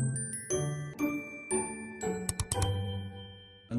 Thank you.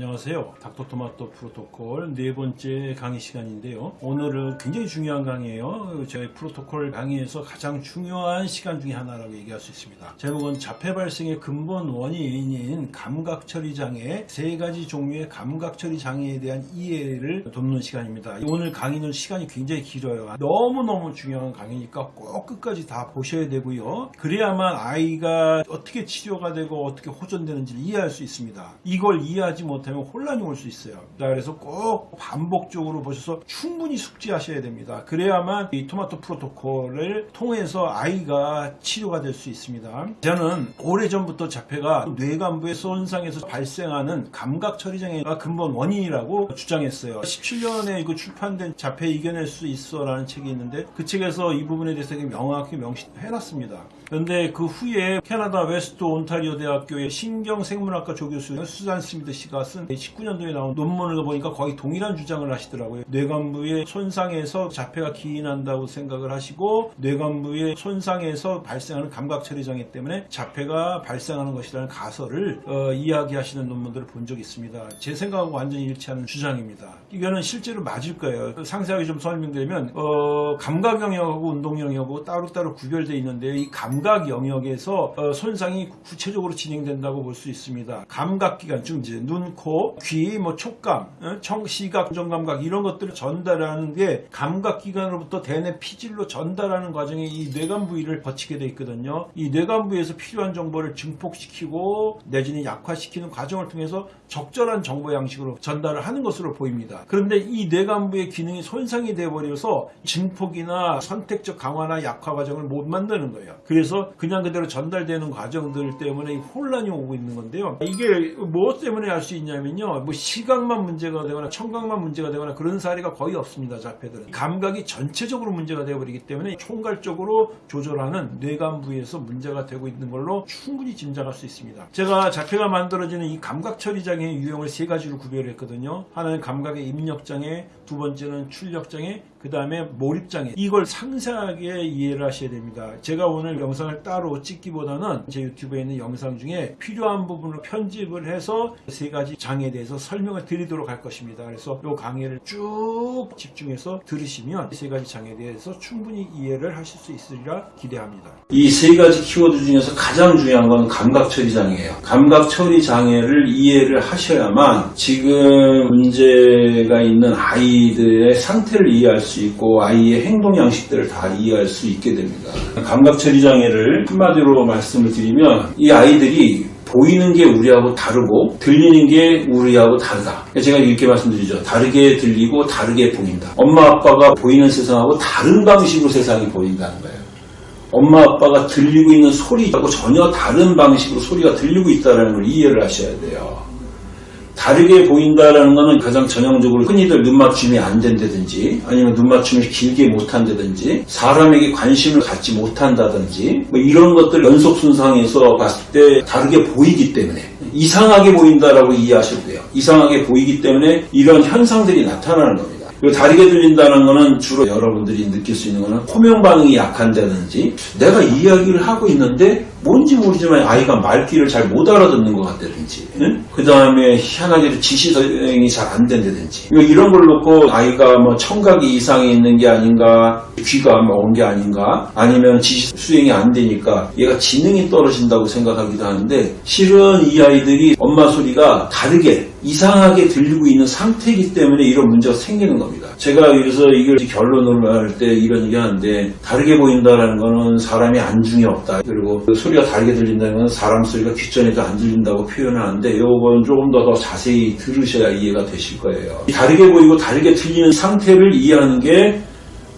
안녕하세요. 닥터토마토 프로토콜 네 번째 강의 시간인데요. 오늘은 굉장히 중요한 강의예요. 저희 프로토콜 강의에서 가장 중요한 시간 중에 하나라고 얘기할 수 있습니다. 제목은 자폐 발생의 근본 원인인 감각 처리 장애 세 가지 종류의 감각 처리 장애에 대한 이해를 돕는 시간입니다. 오늘 강의는 시간이 굉장히 길어요. 너무너무 중요한 강의니까 꼭 끝까지 다 보셔야 되고요. 그래야만 아이가 어떻게 치료가 되고 어떻게 호전되는지를 이해할 수 있습니다. 이걸 이해하지 못하면 혼란이 올 수 있어요. 자, 그래서 꼭 반복적으로 보셔서 충분히 숙지하셔야 됩니다. 그래야만 이 토마토 프로토콜을 통해서 아이가 치료가 될 수 있습니다. 저는 오래전부터 자폐가 뇌간부의 손상에서 발생하는 감각 처리장애가 근본 원인이라고 주장했어요. 17년에 이거 출판된 자폐 이겨낼 수 있어 라는 책이 있는데 그 책에서 이 부분에 대해서 명확히 명시해놨습니다. 그런데 그 후에 캐나다 웨스트 온타리오 대학교의 신경생물학과 조교수 수잔 슈미드 씨가 쓴 19년도에 나온 논문을 보니까 거의 동일한 주장을 하시더라고요. 뇌간부의 손상에서 자폐가 기인한다고 생각을 하시고 뇌간부의 손상에서 발생하는 감각 처리 장애 때문에 자폐가 발생하는 것이라는 가설을 어, 이야기하시는 논문들을 본 적이 있습니다. 제 생각하고 완전히 일치하는 주장입니다. 이거는 실제로 맞을 거예요. 상세하게 좀 설명드리면 어, 감각 영역하고 운동 영역하고 따로따로 구별되어 있는데 이 감각 영역에서 어, 손상이 구체적으로 진행된다고 볼 수 있습니다. 감각기관, 즉 이제 눈, 코, 귀, 뭐 촉감, 어, 청, 시각, 정감각 이런 것들을 전달하는 게 감각기관으로부터 대뇌 피질로 전달하는 과정에 이 뇌관 부위를 거치게 돼 있거든요. 이 뇌관 부위에서 필요한 정보를 증폭시키고 내지는 약화시키는 과정을 통해서 적절한 정보 양식으로 전달을 하는 것으로 보입니다. 그런데 이 뇌관 부의 기능이 손상이 되어버려서 증폭이나 선택적 강화나 약화 과정을 못 만드는 거예요. 그래서 그냥 그대로 전달되는 과정들 때문에 혼란이 오고 있는 건데요. 이게 무엇 때문에 할 수 있냐 면요. 뭐 시각만 문제가 되거나 청각만 문제가 되거나 그런 사례가 거의 없습니다. 자폐들은. 감각이 전체적으로 문제가 되어버리기 때문에 총괄적으로 조절하는 뇌관 부에서 문제가 되고 있는 걸로 충분히 짐작할 수 있습니다. 제가 자폐가 만들어지는 이 감각 처리 장애의 유형을 세 가지로 구별했거든요. 하나는 감각의 입력 장애, 두 번째는 출력 장애, 그 다음에 몰입장애 이걸 상세하게 이해를 하셔야 됩니다 제가 오늘 영상을 따로 찍기보다는 제 유튜브에 있는 영상 중에 필요한 부분을 편집을 해서 세 가지 장애에 대해서 설명을 드리도록 할 것입니다. 그래서 이 강의를 쭉 집중해서 들으시면 세 가지 장애에 대해서 충분히 이해를 하실 수 있으리라 기대합니다. 이 세 가지 키워드 중에서 가장 중요한 건 감각 처리 장애예요. 감각 처리 장애를 이해를 하셔야만 지금 문제가 있는 아이들의 상태를 이해할 수수 있고 아이의 행동 양식들을 다 이해할 수 있게 됩니다. 감각 처리 장애를 한마디로 말씀을 드리면 이 아이들이 보이는 게 우리하고 다르고 들리는 게 우리하고 다르다. 제가 이렇게 말씀드리죠. 다르게 들리고 다르게 보인다. 엄마 아빠가 보이는 세상하고 다른 방식으로 세상이 보인다는 거예요. 엄마 아빠가 들리고 있는 소리하고 전혀 다른 방식으로 소리가 들리고 있다는 걸 이해를 하셔야 돼요. 다르게 보인다라는 것은 가장 전형적으로 흔히들 눈맞춤이 안 된다든지 아니면 눈맞춤을 길게 못한다든지 사람에게 관심을 갖지 못한다든지 뭐 이런 것들 연속 순상에서 봤을 때 다르게 보이기 때문에 이상하게 보인다라고 이해하셔도 돼요. 이상하게 보이기 때문에 이런 현상들이 나타나는 겁니다. 그리고 다르게 들린다는 것은 주로 여러분들이 느낄 수 있는 것은 호명 반응이 약한다든지 내가 이야기를 하고 있는데 뭔지 모르지만 아이가 말귀를 잘 못 알아듣는 것 같다든지 응? 그 다음에 희한하게도 지시 수행이 잘 안 된다든지 이런 걸 놓고 아이가 뭐 청각이 이상이 있는 게 아닌가 귀가 온게 아닌가 아니면 지시 수행이 안 되니까 얘가 지능이 떨어진다고 생각하기도 하는데 실은 이 아이들이 엄마 소리가 다르게 이상하게 들리고 있는 상태이기 때문에 이런 문제가 생기는 겁니다. 제가 그래서 이걸 결론으로 할 때 이런 얘기 하는데 다르게 보인다라는 거는 사람이 안중에 없다. 그리고 그 소리가 다르게 들린다는 건 사람 소리가 귓전에도 안 들린다고 표현하는데 이건 조금 더, 더 자세히 들으셔야 이해가 되실 거예요. 다르게 보이고 다르게 들리는 상태를 이해하는 게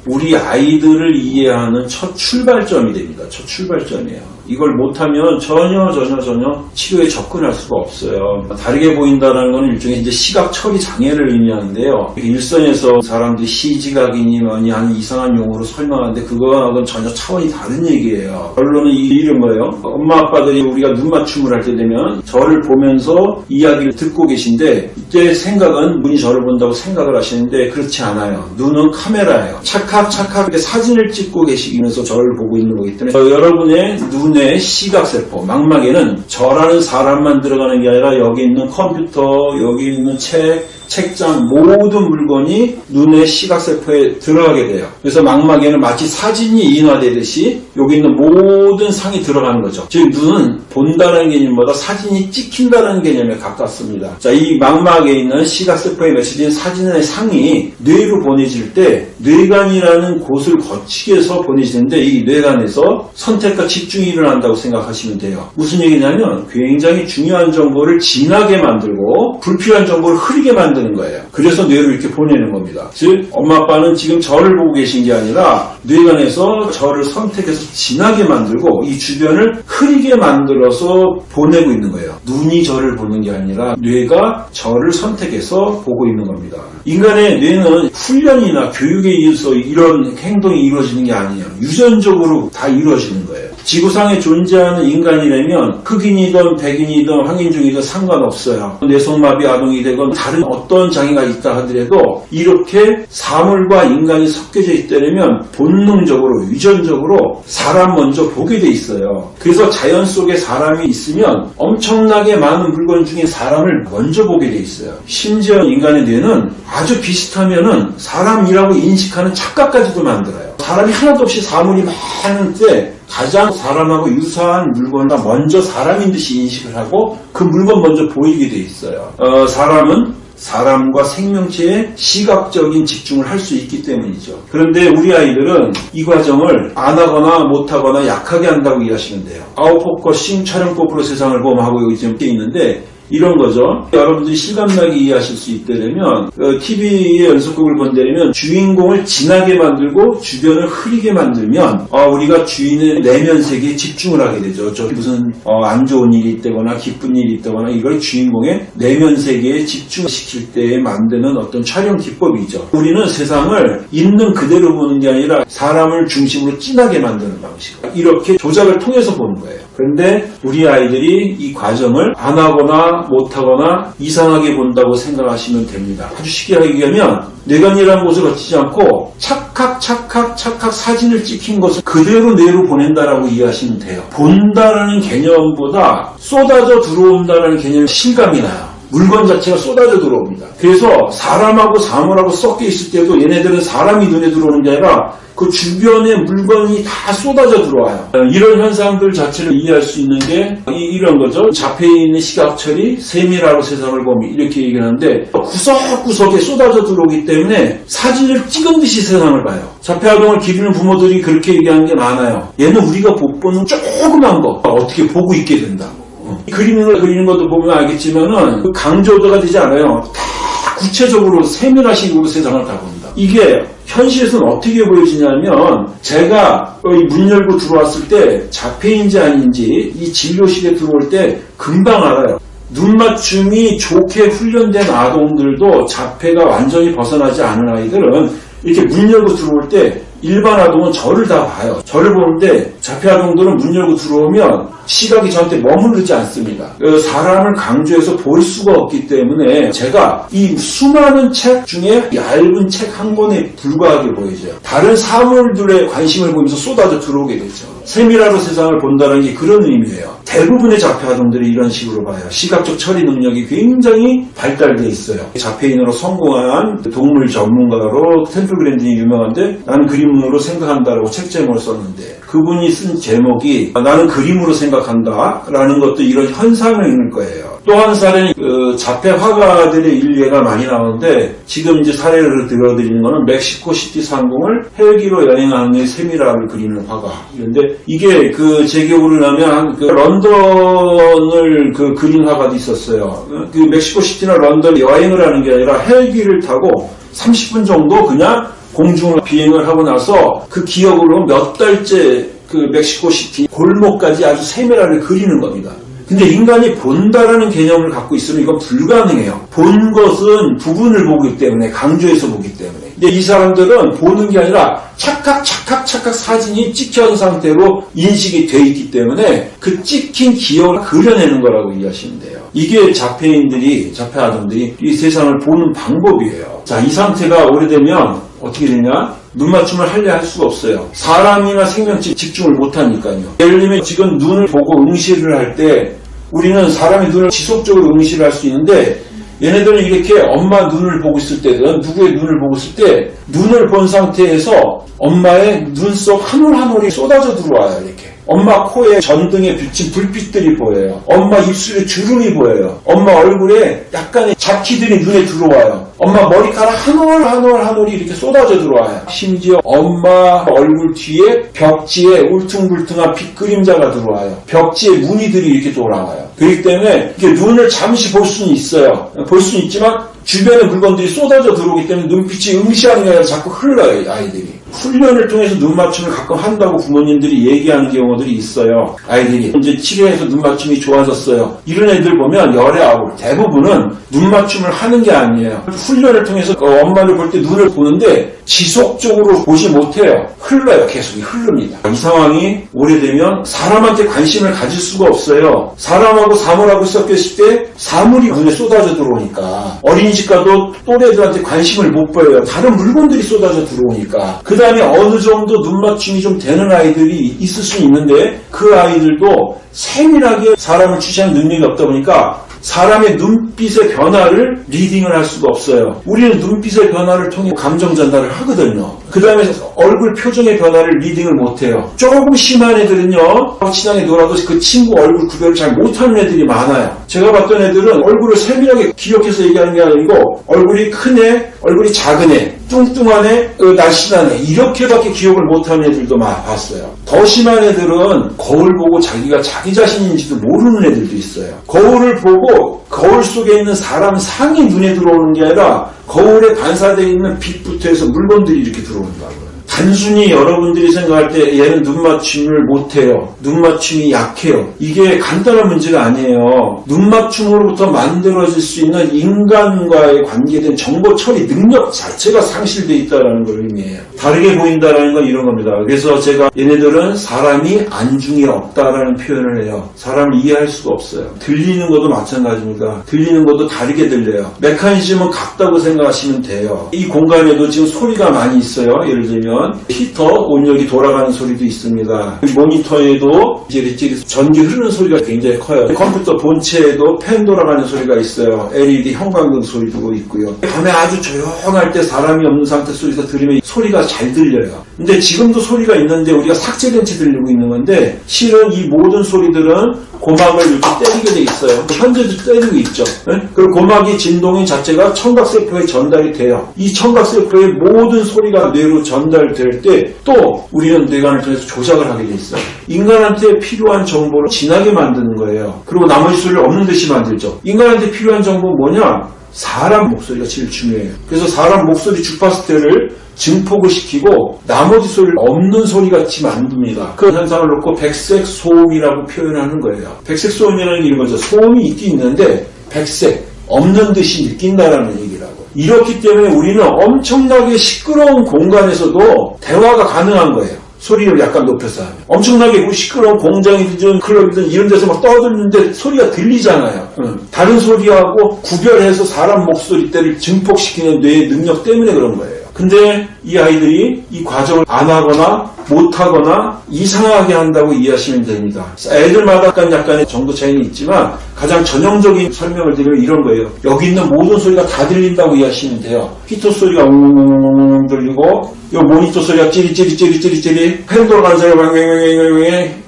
우리 아이들을 이해하는 첫 출발점이 됩니다. 첫 출발점이에요. 이걸 못하면 전혀 전혀 전혀 치료에 접근할 수가 없어요. 다르게 보인다는 것은 일종의 이제 시각 처리 장애를 의미하는데요. 일선에서 사람들이 시지각이니 뭐니 하는 이상한 용어로 설명하는데 그거하고는 전혀 차원이 다른 얘기예요. 결론은 이런 거예요. 엄마 아빠들이 우리가 눈 맞춤을 할 때 되면 저를 보면서 이야기를 듣고 계신데 이때 생각은 눈이 저를 본다고 생각을 하시는데 그렇지 않아요. 눈은 카메라예요. 착각 착각 사진을 찍고 계시면서 저를 보고 있는 거기 때문에 여러분의 눈 눈의 시각세포, 망막에는 저라는 사람만 들어가는 게 아니라 여기 있는 컴퓨터, 여기 있는 책, 책장 모든 물건이 눈의 시각세포에 들어가게 돼요. 그래서 망막에는 마치 사진이 인화되듯이 여기 있는 모든 상이 들어가는 거죠. 즉 눈은 본다는 개념보다 사진이 찍힌다는 개념에 가깝습니다. 자, 이 망막에 있는 시각세포에 매쳐진 사진의 상이 뇌로 보내질 때 뇌관이라는 곳을 거치게 해서 보내지는데 이 뇌관에서 선택과 집중이 일어난다고 생각하시면 돼요. 무슨 얘기냐면 굉장히 중요한 정보를 진하게 만들고 불필요한 정보를 흐리게 만드는 거예요. 그래서 뇌로 이렇게 보내는 겁니다. 즉 엄마 아빠는 지금 저를 보고 계신 게 아니라 뇌관에서 저를 선택해서 진하게 만들고 이 주변을 흐리게 만들어서 보내고 있는 거예요. 눈이 저를 보는 게 아니라 뇌가 저를 선택해서 보고 있는 겁니다. 인간의 뇌는 훈련이나 교육에 의해서 이런 행동이 이루어지는 게 아니에요. 유전적으로 다 이루어지는 거예요. 지구상에 존재하는 인간이라면 흑인이든 백인이든 황인종이든 상관없어요. 뇌성마비 아동이 되건 다른 어떤 장애가 있다 하더라도 이렇게 사물과 인간이 섞여져 있다면 본능적으로 유전적으로 사람 먼저 보게 돼 있어요. 그래서 자연 속에 사람이 있으면 엄청나게 많은 물건 중에 사람을 먼저 보게 돼 있어요. 심지어 인간의 뇌는 아주 비슷하면은 사람이라고 인식하는 착각까지도 만들어요. 사람이 하나도 없이 사물이 많을 때 가장 사람하고 유사한 물건과 먼저 사람인 듯이 인식을 하고 그 물건 먼저 보이게 돼 있어요. 어, 사람은 사람과 생명체에 시각적인 집중을 할 수 있기 때문이죠. 그런데 우리 아이들은 이 과정을 안 하거나 못하거나 약하게 한다고 이해하시면 돼요. out focusing 촬영법으로 세상을 경험하고 여기 지금 돼 있는데 이런 거죠. 여러분들이 실감나게 이해하실 수 있다면 TV의 연속극을 본다면 주인공을 진하게 만들고 주변을 흐리게 만들면 어, 우리가 주인의 내면 세계에 집중을 하게 되죠. 저 무슨 어, 안 좋은 일이 있다거나 기쁜 일이 있다거나 이걸 주인공의 내면 세계에 집중시킬 때 만드는 어떤 촬영 기법이죠. 우리는 세상을 있는 그대로 보는 게 아니라 사람을 중심으로 진하게 만드는 방식. 이렇게 조작을 통해서 보는 거예요. 그런데 우리 아이들이 이 과정을 안 하거나 못하거나 이상하게 본다고 생각하시면 됩니다. 아주 쉽게 얘기하면 뇌관이라는 곳을 거치지 않고 착각 착각 착각 사진을 찍힌 것을 그대로 뇌로 보낸다라고 이해하시면 돼요. 본다라는 개념보다 쏟아져 들어온다라는 개념이 실감이 나요. 물건 자체가 쏟아져 들어옵니다. 그래서 사람하고 사물하고 섞여 있을 때도 얘네들은 사람이 눈에 들어오는 게 아니라 그 주변의 물건이 다 쏟아져 들어와요. 이런 현상들 자체를 이해할 수 있는 게 이, 런 거죠. 자폐에 있는 시각처리 세밀하로 세상을 보면 이렇게 얘기하는데 구석구석에 쏟아져 들어오기 때문에 사진을 찍은 듯이 세상을 봐요. 자폐 아동을 기르는 부모들이 그렇게 얘기하는 게 많아요. 얘는 우리가 못 보는 조그만 거 어떻게 보고 있게 된다고. 그림을 그리는 것도 보면 알겠지만은 강조도가 되지 않아요. 다 구체적으로 세밀하식으로 세상을 다 봅니다. 이게 현실에서는 어떻게 보여지냐면 제가 문 열고 들어왔을 때 자폐인지 아닌지 이 진료실에 들어올 때 금방 알아요. 눈 맞춤이 좋게 훈련된 아동들도 자폐가 완전히 벗어나지 않은 아이들은 이렇게 문 열고 들어올 때 일반 아동은 저를 다 봐요. 저를 보는데 자폐 아동들은 문 열고 들어오면 시각이 저한테 머무르지 않습니다. 그 사람을 강조해서 볼 수가 없기 때문에 제가 이 수많은 책 중에 얇은 책 한 권에 불과하게 보이죠. 다른 사물들의 관심을 보면서 쏟아져 들어오게 되죠. 세밀화로 세상을 본다는 게 그런 의미예요. 대부분의 자폐 아동들이 이런 식으로 봐요. 시각적 처리 능력이 굉장히 발달되어 있어요. 자폐인으로 성공한 동물 전문가로 템플 그랜딘이 유명한데 나는 그림으로 생각한다라고 책 제목을 썼는데 그분이 쓴 제목이 나는 그림으로 생각한다 라는 것도 이런 현상을 이른 거예요. 또 한 사례는 그 자폐 화가들의 일례가 많이 나오는데 지금 이제 사례를 들어드리는 거는 멕시코 시티 상공을 헬기로 여행하는 세밀화를 그리는 화가. 그런데 이게 그제 기억으로 나면 그 런던을 그 그린 화가도 있었어요. 그 멕시코 시티나 런던 여행을 하는 게 아니라 헬기를 타고 30분 정도 그냥 공중을 비행을 하고 나서 그 기억으로 몇 달째 그 멕시코 시티 골목까지 아주 세밀하게 그리는 겁니다. 근데 인간이 본다라는 개념을 갖고 있으면 이건 불가능해요. 본 것은 부분을 보기 때문에 강조해서 보기 때문에. 근데 이 사람들은 보는 게 아니라 착각 착각 착각 사진이 찍혀진 상태로 인식이 돼 있기 때문에 그 찍힌 기억을 그려내는 거라고 이해하시면 돼요. 이게 자폐인들이 자폐 아동들이 이 세상을 보는 방법이에요. 자, 이 상태가 오래되면 어떻게 되냐? 눈 맞춤을 하려 할 수가 없어요. 사람이나 생명체 집중을 못하니까요. 예를 들면 지금 눈을 보고 응시를 할 때 우리는 사람의 눈을 지속적으로 응시를 할 수 있는데 얘네들은 이렇게 엄마 눈을 보고 있을 때든 누구의 눈을 보고 있을 때 눈을 본 상태에서 엄마의 눈 속 한 올 한 올이 쏟아져 들어와요 이렇게 엄마 코에 전등에 비친 불빛들이 보여요. 엄마 입술에 주름이 보여요. 엄마 얼굴에 약간의 잡티들이 눈에 들어와요. 엄마 머리카락 한 올 한 올 한 올이 이렇게 쏟아져 들어와요. 심지어 엄마 얼굴 뒤에 벽지에 울퉁불퉁한 빛 그림자가 들어와요. 벽지에 무늬들이 이렇게 돌아와요. 그렇기 때문에 이렇게 눈을 잠시 볼 수는 있어요. 볼 수는 있지만 주변의 물건들이 쏟아져 들어오기 때문에 눈빛이 응시하는 게 아니라 자꾸 흘러요, 아이들이. 훈련을 통해서 눈 맞춤을 가끔 한다고 부모님들이 얘기하는 경우들이 있어요. 아이들이 이제 치료해서 눈 맞춤이 좋아졌어요. 이런 애들 보면 열의 아홉 대부분은 눈 맞춤을 하는 게 아니에요. 훈련을 통해서 그 엄마를 볼 때 눈을 보는데 지속적으로 보지 못해요. 흘러요. 계속 흐릅니다. 이 상황이 오래되면 사람한테 관심을 가질 수가 없어요. 사람하고 사물하고 섞였을 때 사물이 눈에 쏟아져 들어오니까 어린이집 가도 또래들한테 관심을 못 보여요. 다른 물건들이 쏟아져 들어오니까 그 다음에 어느 정도 눈 맞춤이 좀 되는 아이들이 있을 수 있는데 그 아이들도 세밀하게 사람을 주시하는 능력이 없다 보니까 사람의 눈빛의 변화를 reading을 할 수가 없어요. 우리는 눈빛의 변화를 통해 감정 전달을 하거든요. 그 다음에 얼굴 표정의 변화를 reading을 못해요. 조금 심한 애들은요, 친하게 놀아도 그 친구 얼굴 구별을 잘 못하는 애들이 많아요. 제가 봤던 애들은 얼굴을 세밀하게 기억해서 얘기하는 게 아니고 얼굴이 큰 애, 얼굴이 작은 애, 뚱뚱한 애, 그 날씬한 애 이렇게밖에 기억을 못하는 애들도 많이 봤어요. 더 심한 애들은 거울 보고 자기가 자기 자신인지도 모르는 애들도 있어요. 거울을 보고 거울 속에 있는 사람 상이 눈에 들어오는 게 아니라 거울에 반사되어 있는 빛부터 해서 물건들이 이렇게 들어온다고요. 단순히 여러분들이 생각할 때 얘는 눈 맞춤을 못해요. 눈 맞춤이 약해요. 이게 간단한 문제가 아니에요. 눈 맞춤으로부터 만들어질 수 있는 인간과의 관계된 정보 처리 능력 자체가 상실되어 있다는 걸 의미해요. 다르게 보인다는 건 이런 겁니다. 그래서 제가 얘네들은 사람이 안중에 없다라는 표현을 해요. 사람을 이해할 수가 없어요. 들리는 것도 마찬가지입니다. 들리는 것도 다르게 들려요. 메커니즘은 같다고 생각하시면 돼요. 이 공간에도 지금 소리가 많이 있어요. 예를 들면 히터 온열이 돌아가는 소리도 있습니다. 모니터에도 이제 전기 흐르는 소리가 굉장히 커요. 컴퓨터 본체에도 팬 돌아가는 소리가 있어요. LED 형광등 소리도 있고요. 밤에 아주 조용할 때 사람이 없는 상태 속에서 들으면 소리가 잘 들려요. 근데 지금도 소리가 있는데 우리가 삭제된 채 들리고 있는 건데 실은 이 모든 소리들은 고막을 이렇게 때리게 돼 있어요. 현재도 때리고 있죠. 네? 그리고 고막이 진동인 자체가 청각세포에 전달이 돼요. 이 청각세포의 모든 소리가 뇌로 전달될 때 또 우리는 뇌관을 통해서 조작을 하게 돼 있어요. 인간한테 필요한 정보를 진하게 만드는 거예요. 그리고 나머지 소리를 없는 듯이 만들죠. 인간한테 필요한 정보는 뭐냐? 사람 목소리가 제일 중요해요. 그래서 사람 목소리 주파수대를 증폭을 시키고 나머지 소리를 없는 소리 같이 만듭니다. 그 현상을 놓고 백색 소음이라고 표현하는 거예요. 백색 소음이라는 거죠. 소음이 있긴 있는데 백색 없는 듯이 느낀다라는 얘기라고. 이렇기 때문에 우리는 엄청나게 시끄러운 공간에서도 대화가 가능한 거예요. 소리를 약간 높여서 하면. 엄청나게 시끄러운 공장이든 클럽이든 이런 데서 막 떠드는데 소리가 들리잖아요. 응. 다른 소리하고 구별해서 사람 목소리 때를 증폭시키는 뇌의 능력 때문에 그런 거예요. 근데 이 아이들이 이 과정을 안 하거나 못하거나 이상하게 한다고 이해하시면 됩니다. 애들마다 약간 약간의 정도 차이는 있지만 가장 전형적인 설명을 드리면 이런 거예요. 여기 있는 모든 소리가 다 들린다고 이해하시면 돼요. 히터 소리가 웅웅웅 들리고 이 모니터 소리가 찌릿찌릿찌릿찌릿찌릿 팬 돌아가는 소리가 맹맹맹맹맹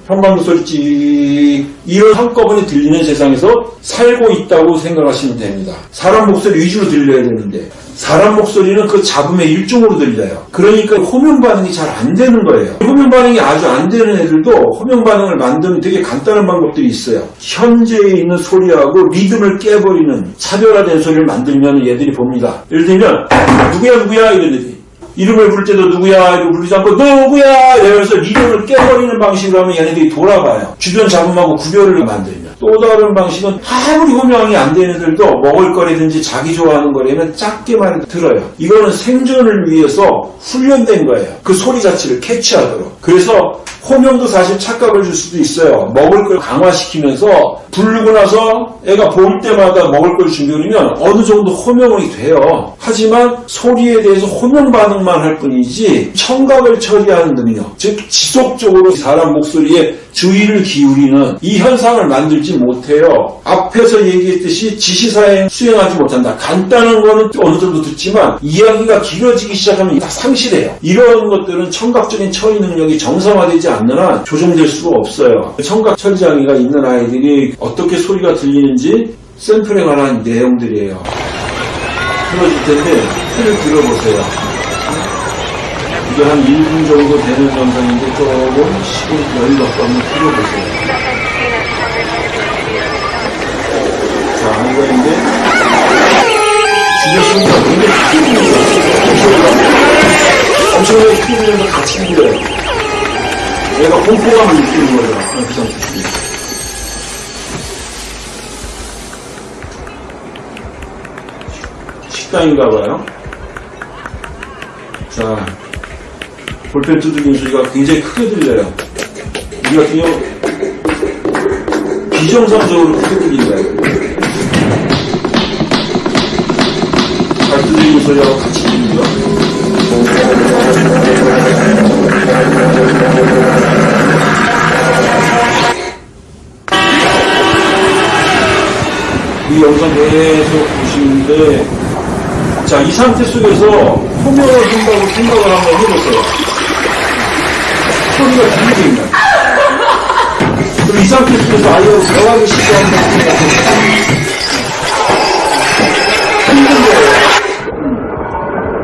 찌 이런 한꺼번에 들리는 세상에서 살고 있다고 생각하시면 됩니다. 사람 목소리 위주로 들려야 되는데 사람 목소리는 그 잡음의 일종으로 들려요. 그러니까 호명 반응이 잘 안 되는 거예요. 호명 반응이 아주 안 되는 애들도 호명 반응을 만드는 되게 간단한 방법들이 있어요. 현재에 있는 소리하고 리듬을 깨버리는 차별화된 소리를 만들면 얘들이 봅니다. 예를 들면 누구야 누구야 이런 애들이 이름을 부를 때도 누구야 이러고 부르지 않고 누구야 이러면서 리듬을 깨버리는 방식으로 하면 얘네들이 돌아봐요. 주변 잡음하고 구별을 만들면. 또 다른 방식은 아무리 호명이 안 되는 애들도 먹을 거라든지 자기 좋아하는 거라면 작게만 들어요. 이거는 생존을 위해서 훈련된 거예요. 그 소리 자체를 캐치하도록. 그래서 호명도 사실 착각을 줄 수도 있어요. 먹을 걸 강화시키면서 부르고 나서 애가 볼 때마다 먹을 걸 준비하면 어느 정도 호명이 돼요. 하지만 소리에 대해서 호명 반응 만 반응만 할 뿐이지 청각을 처리하는 능력, 즉 지속적으로 사람 목소리에 주의를 기울이는 이 현상을 만들지 못해요. 앞에서 얘기했듯이 지시사행 수행하지 못한다. 간단한 거는 어느 정도 듣지만 이야기가 길어지기 시작하면 다 상실해요. 이런 것들은 청각적인 처리 능력이 정상화되지 않는 한 조정될 수가 없어요. 청각 처리 장애가 있는 아이들이 어떻게 소리가 들리는지 샘플에 관한 내용들이에요. 틀어줄 텐데 틀을 들어보세요. 이게 한 1분 정도 되는 영상인데 조금 시간 여유가 없는 틀어보세요. 자, 이거인데 주변 소리가 굉장히 크게 들려요. 엄청나게 들려서 같이 들려요. 얘가 공포감을 느끼는 거예요. 그 상태. 식당인가 봐요. 자, 볼펜 두드리는 소리가 굉장히 크게 들려요. 우리 같은 경우 비정상적으로 크게 들린다. 잘 두드리는 소리하고 같이 들리죠. 이 영상 계속 보시는데 자, 이 상태 속에서 호명을 한다고 생각을 한번 해보세요. 소리가 들리고 있나요? 그럼 이 상태 속에서 아이하고 대화를 시도한다고 생각해보세요. 힘든 거예요.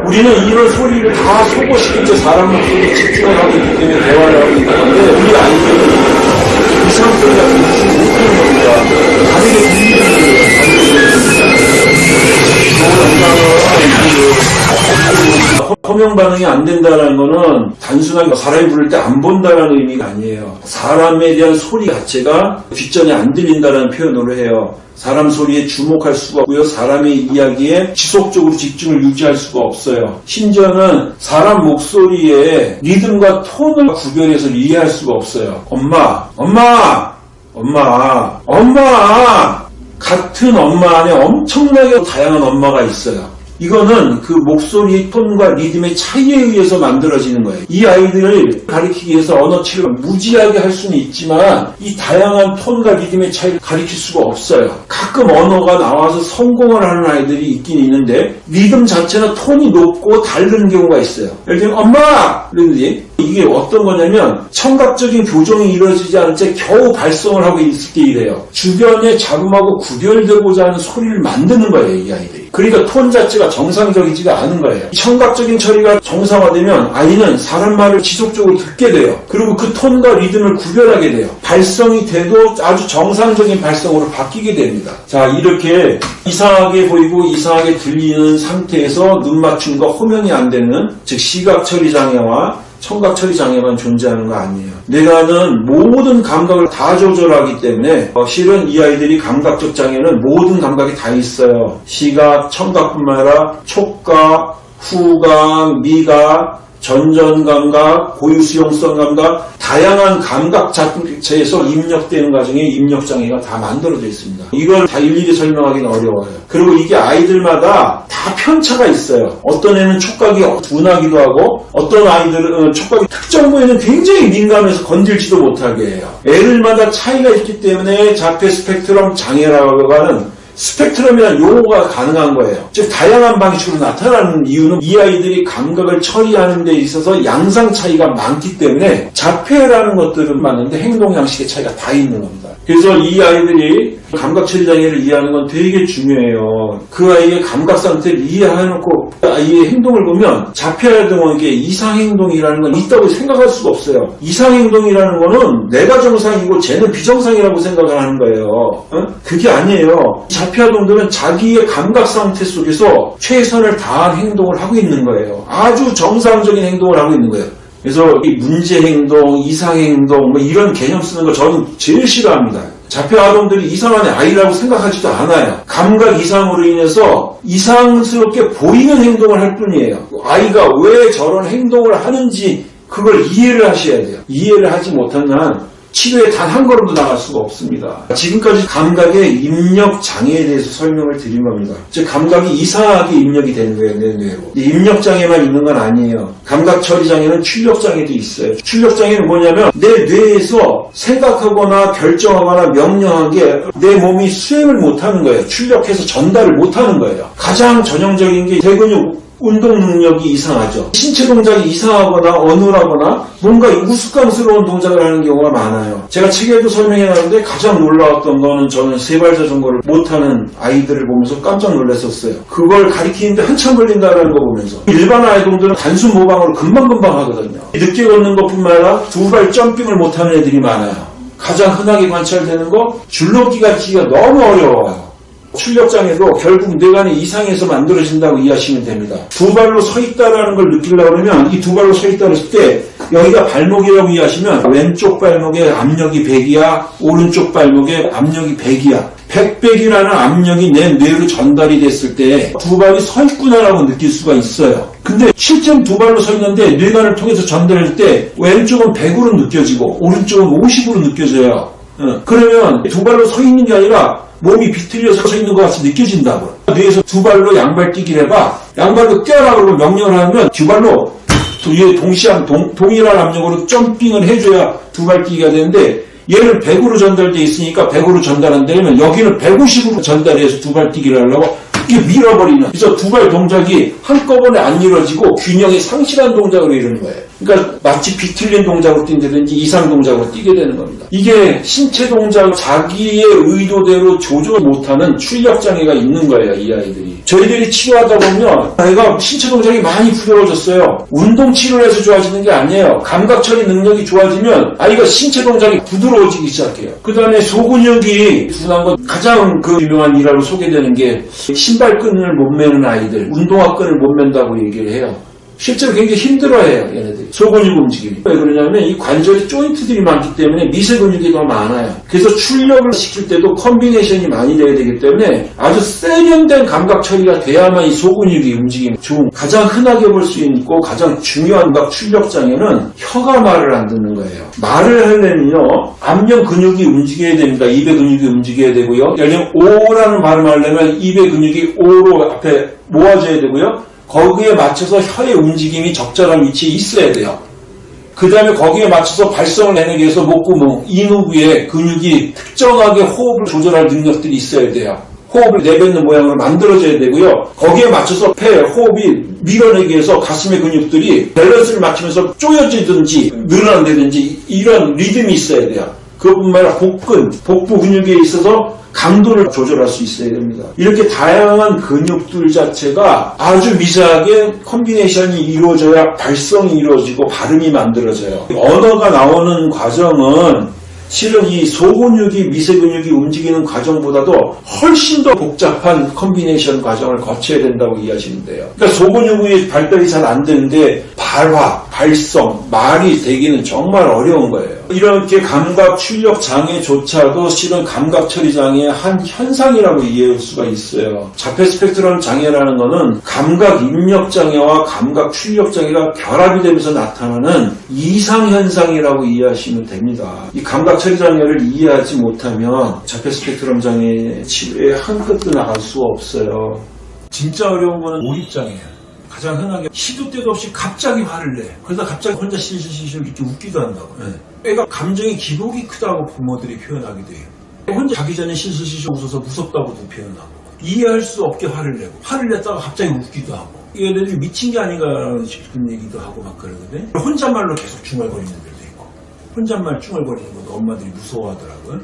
우리는 이런 소리를 다 소거시킨 채 사람 목소리에 집중을 하고 있기 때문에 대화를 하고 있는 건데 우리 아이들은 이상 소리가 들리지 못하는 겁니다. 다르게 들리는 거예요. 허명 반응이 안 된다는 거는 단순하게 사람이 부를 때 안 본다는 의미가 아니에요. 사람에 대한 소리 자체가 뒷전에 안 들린다는 표현으로 해요. 사람 소리에 주목할 수가 없고요. 사람의 이야기에 지속적으로 집중을 유지할 수가 없어요. 심지어는 사람 목소리에 리듬과 톤을 구별해서 이해할 수가 없어요. 엄마, 엄마, 엄마, 엄마! 같은 엄마 안에 엄청나게 다양한 엄마가 있어요. 이거는 그 목소리 톤과 리듬의 차이에 의해서 만들어지는 거예요. 이 아이들을 가리키기 위해서 언어 치료를 무지하게 할 수는 있지만 이 다양한 톤과 리듬의 차이를 가리킬 수가 없어요. 가끔 언어가 나와서 성공을 하는 아이들이 있긴 있는데 리듬 자체는 톤이 높고 다른 경우가 있어요. 예를 들면 엄마! 그러는지 이게 어떤 거냐면 청각적인 교정이 이루어지지 않은 채 겨우 발성을 하고 있을 때 이래요. 주변의 잡음하고 구별되고자 하는 소리를 만드는 거예요, 이 아이들이. 그러니까 톤 자체가 정상적이지가 않은 거예요. 청각적인 처리가 정상화되면 아이는 사람 말을 지속적으로 듣게 돼요. 그리고 그 톤과 리듬을 구별하게 돼요. 발성이 돼도 아주 정상적인 발성으로 바뀌게 됩니다. 자, 이렇게 이상하게 보이고 이상하게 들리는 상태에서 눈 맞춤과 호명이 안 되는 즉 시각 처리 장애와 청각 처리 장애만 존재하는 거 아니에요. 내가는 모든 감각을 다 조절하기 때문에 어, 실은 이 아이들이 감각적 장애는 모든 감각이 다 있어요. 시각, 청각뿐만 아니라 촉각, 후각, 미각, 전전 감각, 고유 수용성 감각, 다양한 감각 자체에서 입력되는 과정에 입력 장애가 다 만들어져 있습니다. 이걸 다 일일이 설명하기는 어려워요. 그리고 이게 아이들마다 다 편차가 있어요. 어떤 애는 촉각이 둔하기도 하고 어떤 아이들은 촉각이 특정 부위는 굉장히 민감해서 건들지도 못하게 해요. 애들마다 차이가 있기 때문에 자폐 스펙트럼 장애라고 하는 스펙트럼이라는 용어가 가능한 거예요. 즉 다양한 방식으로 나타나는 이유는 이 아이들이 감각을 처리하는 데 있어서 양상 차이가 많기 때문에 자폐라는 것들은 많은데 행동 양식의 차이가 다 있는 겁니다. 그래서 이 아이들이 감각 처리 장애를 이해하는 건 되게 중요해요. 그 아이의 감각 상태를 이해해놓고 아이의 행동을 보면 자폐아동에게 이상 행동이라는 건 있다고 생각할 수가 없어요. 이상 행동이라는 거는 내가 정상이고 쟤는 비정상이라고 생각을 하는 거예요. 어? 그게 아니에요. 자폐아동들은 자기의 감각 상태 속에서 최선을 다한 행동을 하고 있는 거예요. 아주 정상적인 행동을 하고 있는 거예요. 그래서 이 문제 행동, 이상 행동 뭐 이런 개념 쓰는 거 저는 제일 싫어합니다. 자폐 아동들이 이상한 아이라고 생각하지도 않아요. 감각 이상으로 인해서 이상스럽게 보이는 행동을 할 뿐이에요. 아이가 왜 저런 행동을 하는지 그걸 이해를 하셔야 돼요. 이해를 하지 못한 한 치료에 단 한 걸음도 나갈 수가 없습니다. 지금까지 감각의 입력 장애에 대해서 설명을 드린 겁니다. 즉 감각이 이상하게 입력이 되는 거예요, 내 뇌로. 입력 장애만 있는 건 아니에요. 감각 처리 장애는 출력 장애도 있어요. 출력 장애는 뭐냐면 내 뇌에서 생각하거나 결정하거나 명령한 게 내 몸이 수행을 못하는 거예요. 출력해서 전달을 못하는 거예요. 가장 전형적인 게 대근육 운동 능력이 이상하죠. 신체 동작이 이상하거나 어눌하거나 뭔가 우스꽝스러운 동작을 하는 경우가 많아요. 제가 책에도 설명해 놨는데 가장 놀라웠던 거는 저는 세발 자전거를 못하는 아이들을 보면서 깜짝 놀랐었어요. 그걸 가리키는데 한참 걸린다는 거 보면서 일반 아이들은 단순 모방으로 금방금방 하거든요. 늦게 걷는 것뿐만 아니라 두 발 점핑을 못하는 애들이 많아요. 가장 흔하게 관찰되는 거 줄넘기가 기가 너무 어려워요. 출력장애도 결국 뇌관이 이상해서 만들어진다고 이해하시면 됩니다. 두 발로 서 있다라는 걸 느끼려고 그러면 이 두 발로 서 있다 그랬을 때 여기가 발목이라고 이해하시면 왼쪽 발목에 압력이 100이야 오른쪽 발목에 압력이 100이야 100백이라는 압력이 내 뇌로 전달이 됐을 때 두 발이 서 있구나라고 느낄 수가 있어요. 근데 실제로 두 발로 서 있는데 뇌관을 통해서 전달할 때 왼쪽은 100으로 느껴지고 오른쪽은 50으로 느껴져요. 어, 그러면 두 발로 서 있는 게 아니라 몸이 비틀려 서 서 있는 것 같이 느껴진다고. 뇌에서 두 발로 양발 뛰기를 해봐. 양발로 뛰어라 그러고 명령을 하면 두 발로 두- 동시한 동, 동일한 압력으로 점핑을 해줘야 두 발 뛰기가 되는데 얘는 100으로 전달돼 있으니까 100으로 전달한다면 여기는 150으로 전달해서 두 발 뛰기를 하려고 이게 밀어버리는 그래서 두 발 동작이 한꺼번에 안 이루어지고 균형이 상실한 동작으로 이루는 거예요. 그러니까 마치 비틀린 동작으로 뛴다든지 이상 동작으로 뛰게 되는 겁니다. 이게 신체 동작 자기의 의도대로 조절 못하는 출력 장애가 있는 거예요, 이 아이들이. 저희들이 치료하다 보면 아이가 신체 동작이 많이 부드러워졌어요. 운동 치료를 해서 좋아지는 게 아니에요. 감각 처리 능력이 좋아지면 아이가 신체 동작이 부드러워지기 시작해요. 그 다음에 소근육이 둔한 것 가장 그 유명한 일화로 소개되는 게 신발끈을 못 매는 아이들, 운동화 끈을 못 맨다고 얘기를 해요. 실제로 굉장히 힘들어해요, 얘네들이. 소근육 움직임이. 왜 그러냐면 이 관절에 조인트들이 많기 때문에 미세 근육이 더 많아요. 그래서 출력을 시킬 때도 콤비네이션이 많이 돼야 되기 때문에 아주 세련된 감각 처리가 돼야만 이 소근육이 움직임이 좋은. 가장 흔하게 볼 수 있고 가장 중요한 각 출력 장애는 혀가 말을 안 듣는 거예요. 말을 하려면요, 안면 근육이 움직여야 됩니다. 입의 근육이 움직여야 되고요. 예를 들면 오라는 발음을 하려면 입의 근육이 오로 앞에 모아져야 되고요. 거기에 맞춰서 혀의 움직임이 적절한 위치에 있어야 돼요. 그 다음에 거기에 맞춰서 발성을 내내기 위해서 목구멍, 인후부에 근육이 특정하게 호흡을 조절할 능력들이 있어야 돼요. 호흡을 내뱉는 모양으로 만들어져야 되고요. 거기에 맞춰서 폐, 호흡이 밀어내기 위해서 가슴의 근육들이 밸런스를 맞추면서 쪼여지든지 늘어난다든지 이런 리듬이 있어야 돼요. 그것뿐만 아니라 복근, 복부 근육에 있어서 강도를 조절할 수 있어야 됩니다. 이렇게 다양한 근육들 자체가 아주 미세하게 콤비네이션이 이루어져야 발성이 이루어지고 발음이 만들어져요. 언어가 나오는 과정은 실은 이 소근육이 미세근육이 움직이는 과정보다도 훨씬 더 복잡한 콤비네이션 과정을 거쳐야 된다고 이해하시면 돼요. 그러니까 소근육의 발달이 잘 안 되는데 발화, 발성, 말이 되기는 정말 어려운 거예요. 이렇게 감각 출력 장애조차도 실은 감각 처리 장애의 한 현상이라고 이해할 수가 있어요. 자폐 스펙트럼 장애라는 거는 감각 입력 장애와 감각 출력 장애가 결합이 되면서 나타나는 이상 현상이라고 이해하시면 됩니다. 이 감각 처리 장애를 이해하지 못하면 자폐 스펙트럼 장애 치료에 한 끗도 나갈 수가 없어요. 진짜 어려운 거는 몰입장애예요. 가장 흔하게 시도 때도 없이 갑자기 화를 내. 그러다 갑자기 혼자 실실실실 이렇게 웃기도 한다고. 예. 애가 감정의 기복이 크다고 부모들이 표현하기도 해요. 혼자 자기 전에 실실실실 웃어서 무섭다고도 표현하고. 이해할 수 없게 화를 내고. 화를 냈다가 갑자기 웃기도 하고. 이 애들이 미친 게 아닌가 싶은 얘기도 하고 막 그러거든. 혼잣말로 계속 중얼거리는 애들도 있고. 혼잣말 중얼거리는 것도 엄마들이 무서워하더라고요.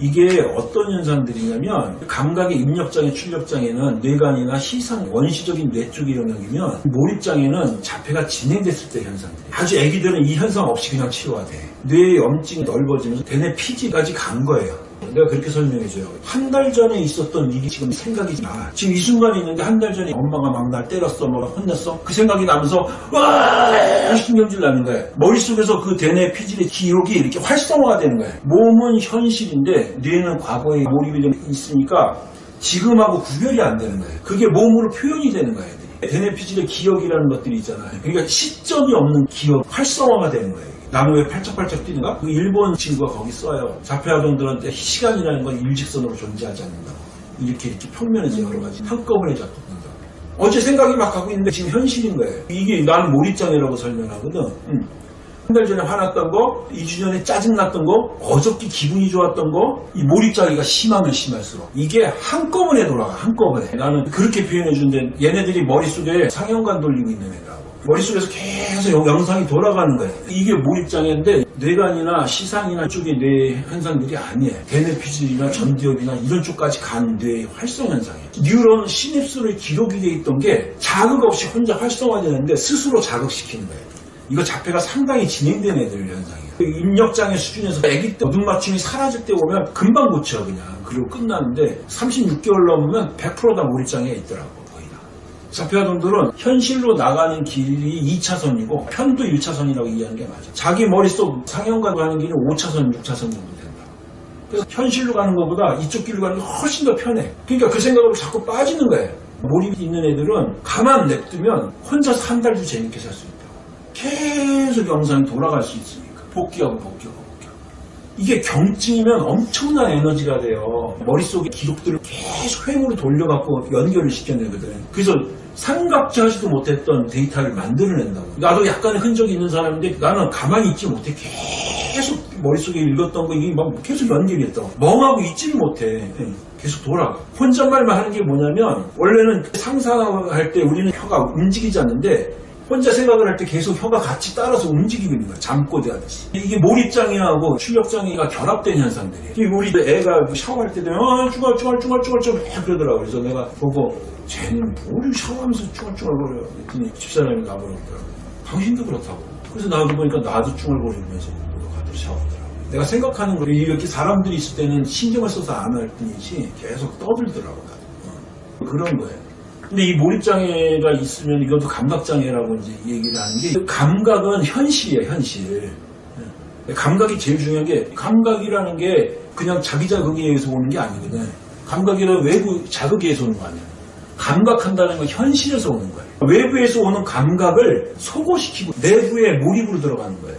이게 어떤 현상들이냐면 감각의 입력장애, 출력장애는 뇌관이나 시상, 원시적인 뇌 쪽의 영역이면 몰입장애는 자폐가 진행됐을 때 현상들이에요. 아주 애기들은 이 현상 없이 그냥 치료가 돼. 뇌의 염증이 넓어지면서 대뇌 피지까지 간 거예요. 내가 그렇게 설명해줘요. 한 달 전에 있었던 일이 지금 생각이 나. 지금 이 순간에 있는데 한 달 전에 엄마가 막 날 때렸어, 뭐가 혼냈어. 그 생각이 나면서 와 신경질 나는 거예요. 머릿속에서 그 대뇌 피질의 기록이 이렇게 활성화가 되는 거예요. 몸은 현실인데 뇌는 과거에 몰입이 돼 있으니까 지금하고 구별이 안 되는 거예요. 그게 몸으로 표현이 되는 거예요. 대뇌 피질의 기억이라는 것들이 있잖아요. 그러니까 시점이 없는 기억, 활성화가 되는 거예요. 나무에 팔짝팔짝 뛰는가? 그 일본 친구가 거기 써요. 자폐아동들한테 시간이라는 건 일직선으로 존재하지 않는다. 이렇게 이렇게 평면에서 여러 가지 한꺼번에 작동된다. 어제 생각이 막 하고 있는데 지금 현실인 거예요. 이게 나는 몰입장애라고 설명하거든. 음. 한달 전에 화났던 거, 2주 전에 짜증났던 거, 어저께 기분이 좋았던 거, 이 몰입장애가 심하면 심할수록 이게 한꺼번에 돌아가, 한꺼번에. 나는 그렇게 표현해 준데 얘네들이 머릿속에 상형관 돌리고 있는 애라고. 머릿속에서 계속 영- 영상이 돌아가는 거예요. 이게 몰입장애인데 뇌관이나 시상이나 쪽의 뇌 현상들이 아니에요. 대뇌피질이나 전두엽이나 이런 쪽까지 간 뇌의 활성 현상이에요. 뉴런 시냅스로 기록이 돼 있던 게 자극 없이 혼자 활성화되는데 스스로 자극시키는 거예요. 이거 자폐가 상당히 진행된 애들 현상이에요. 그 입력장애 수준에서 아기 때 모든 맞춤이 사라질 때 오면 금방 고쳐 그냥 그리고 끝나는데 36개월 넘으면 100%다 몰입장애가 있더라고 자폐아동들은 현실로 나가는 길이 2차선이고 편도 1차선이라고 이해하는 게 맞아. 자기 머릿속 상형관 가는 길은 5차선, 6차선 정도 된다. 그래서 현실로 가는 것보다 이쪽 길로 가는 게 훨씬 더 편해. 그러니까 그 생각으로 자꾸 빠지는 거예요. 몰입이 있는 애들은 가만 냅두면 혼자서 한 달도 재밌게 살 수 있다. 계속 영상이 돌아갈 수 있으니까. 복귀하고 복귀하고. 이게 경증이면 엄청난 에너지가 돼요. 머릿속에 기록들을 계속 횡으로 돌려갖고 연결을 시켜내거든. 그래서 생각지하지도 못했던 데이터를 만들어낸다고. 나도 약간의 흔적이 있는 사람인데 나는 가만히 있지 못해. 계속 머릿속에 읽었던 거 이게 막 계속 연결이 됐다고. 멍하고 있지를 못해. 예, 계속 돌아가. 혼잣말만 하는 게 뭐냐면 원래는 상상할 때 우리는 혀가 움직이지 않는데 혼자 생각을 할 때 계속 혀가 같이 따라서 움직이고 있는 거야. 잠꼬대 하듯이. 이게 몰입장애하고 출력장애가 결합된 현상들이에요. 이 우리 애가 샤워할 때 되면 아, 쭈글쭈글 쭈글쭈글 쭈글 그러더라고. 그래서 내가 보고 쟤는 뭘 샤워하면서 쭈글쭈글거려. 그랬더니 집사람이 나보더라고. 당신도 그렇다고. 그래서 나도 보니까 나도 쭈글거리면서 가도 샤워하더라고. 내가 생각하는 거 이렇게 사람들이 있을 때는 신경을 써서 안 할 뿐이지 계속 떠들더라고. 나도. 어. 그런 거예요. 근데 이 몰입장애가 있으면 이것도 감각장애라고 이제 얘기를 하는 게 감각은 현실이에요, 현실. 예. 감각이 제일 중요한 게 감각이라는 게 그냥 자기 자극에 의해서 오는 게 아니거든. 감각이란 외부 자극에 의해서 오는 거 아니야. 감각한다는 건 현실에서 오는 거예요. 외부에서 오는 감각을 소고시키고 내부에 몰입으로 들어가는 거예요.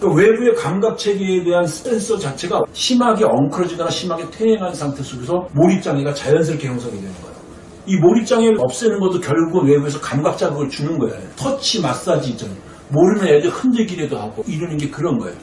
그러니까 외부의 감각 체계에 대한 센서 자체가 심하게 엉클어지거나 심하게 퇴행한 상태 속에서 몰입장애가 자연스럽게 형성이 되는 거예요. 이 몰입장애를 없애는 것도 결국은 외부에서 감각 자극을 주는 거예요. 터치 마사지 있잖아요. 모르는 애들 흔들기라도 하고 이러는 게 그런 거예요.